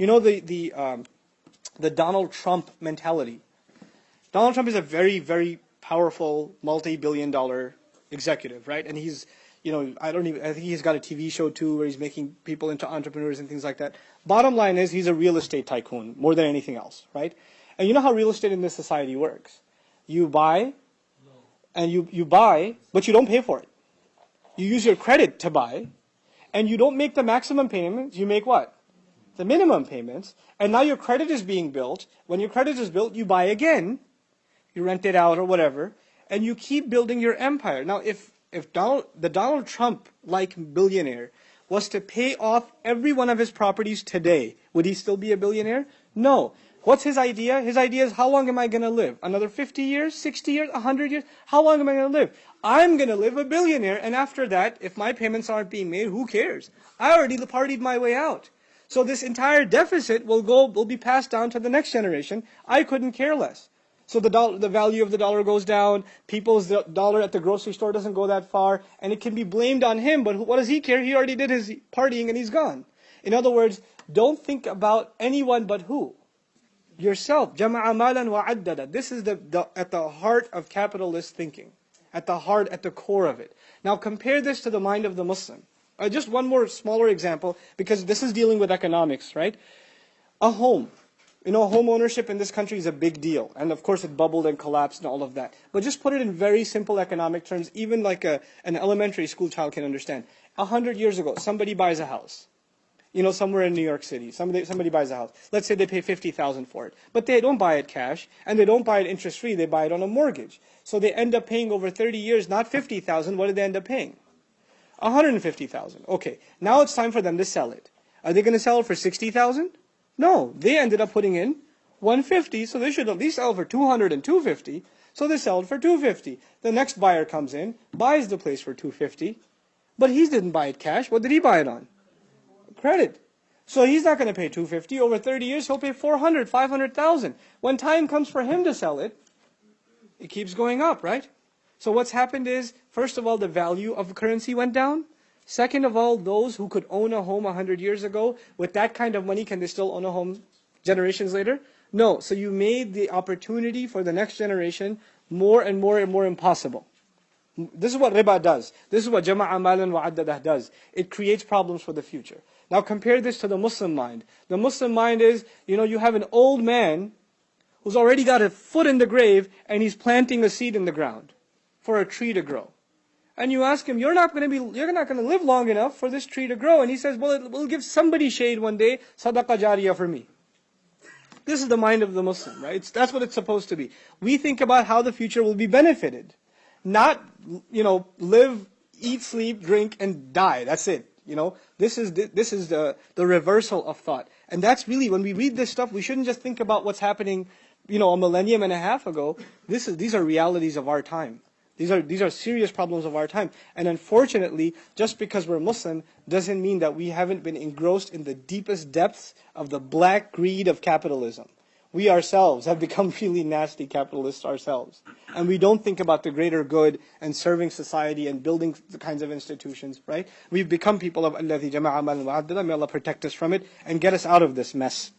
You know the the um, the Donald Trump mentality. Donald Trump is a very very powerful multi-billion dollar executive, right? And he's you know, I don't even, I think he's got a TV show too where he's making people into entrepreneurs and things like that. Bottom line is he's a real estate tycoon more than anything else, right? And you know how real estate in this society works? You buy, and you, you buy, but you don't pay for it. You use your credit to buy, and you don't make the maximum payments, you make what? The minimum payments, and now your credit is being built. When your credit is built, you buy again, you rent it out or whatever, and you keep building your empire. Now, if if Donald, the Donald Trump like billionaire was to pay off every one of his properties today, would he still be a billionaire? No. What's his idea? His idea is how long am I going to live? Another 50 years, 60 years, 100 years? How long am I going to live? I'm going to live a billionaire, and after that, if my payments aren't being made, who cares? I already partied my way out. So this entire deficit will go will be passed down to the next generation. I couldn't care less. So the the value of the dollar goes down. People's dollar at the grocery store doesn't go that far, and it can be blamed on him. But what does he care? He already did his partying and he's gone. In other words, don't think about anyone but who yourself. Jama'a malan wa addada. This is the, the at the heart of capitalist thinking, at the heart, at the core of it. Now compare this to the mind of the Muslim. Uh, just one more smaller example, because this is dealing with economics, right? A home. You know, home ownership in this country is a big deal. And of course it bubbled and collapsed and all of that. But just put it in very simple economic terms, even like a, an elementary school child can understand. A hundred years ago, somebody buys a house. You know, somewhere in New York City, somebody, somebody buys a house. Let's say they pay 50000 for it. But they don't buy it cash, and they don't buy it interest-free, they buy it on a mortgage. So they end up paying over 30 years, not 50000 what did they end up paying? 150000 Okay, now it's time for them to sell it. Are they going to sell it for 60000 no, they ended up putting in 150, so they should at least sell for 200 and 250. So they sell it for 250. The next buyer comes in, buys the place for 250, but he didn't buy it cash. What did he buy it on? Credit. So he's not going to pay 250. Over 30 years, he'll pay 400, 500,000. When time comes for him to sell it, it keeps going up, right? So what's happened is, first of all, the value of currency went down. Second of all, those who could own a home 100 years ago, with that kind of money, can they still own a home generations later? No. So you made the opportunity for the next generation more and more and more impossible. This is what riba does. This is what jama'a malan wa'addadah does. It creates problems for the future. Now compare this to the Muslim mind. The Muslim mind is, you know, you have an old man who's already got a foot in the grave and he's planting a seed in the ground for a tree to grow and you ask him, you're not going to be, you're not going to live long enough for this tree to grow. And he says, well, it will give somebody shade one day, sadaqah jariyah for me. This is the mind of the Muslim, right? It's, that's what it's supposed to be. We think about how the future will be benefited. Not, you know, live, eat, sleep, drink, and die. That's it. You know, this is the, this is the, the reversal of thought. And that's really, when we read this stuff, we shouldn't just think about what's happening, you know, a millennium and a half ago. This is, these are realities of our time. These are, these are serious problems of our time. And unfortunately, just because we're Muslim doesn't mean that we haven't been engrossed in the deepest depths of the black greed of capitalism. We ourselves have become really nasty capitalists ourselves. And we don't think about the greater good and serving society and building the kinds of institutions, right? We've become people of Allah May Allah protect us from it and get us out of this mess.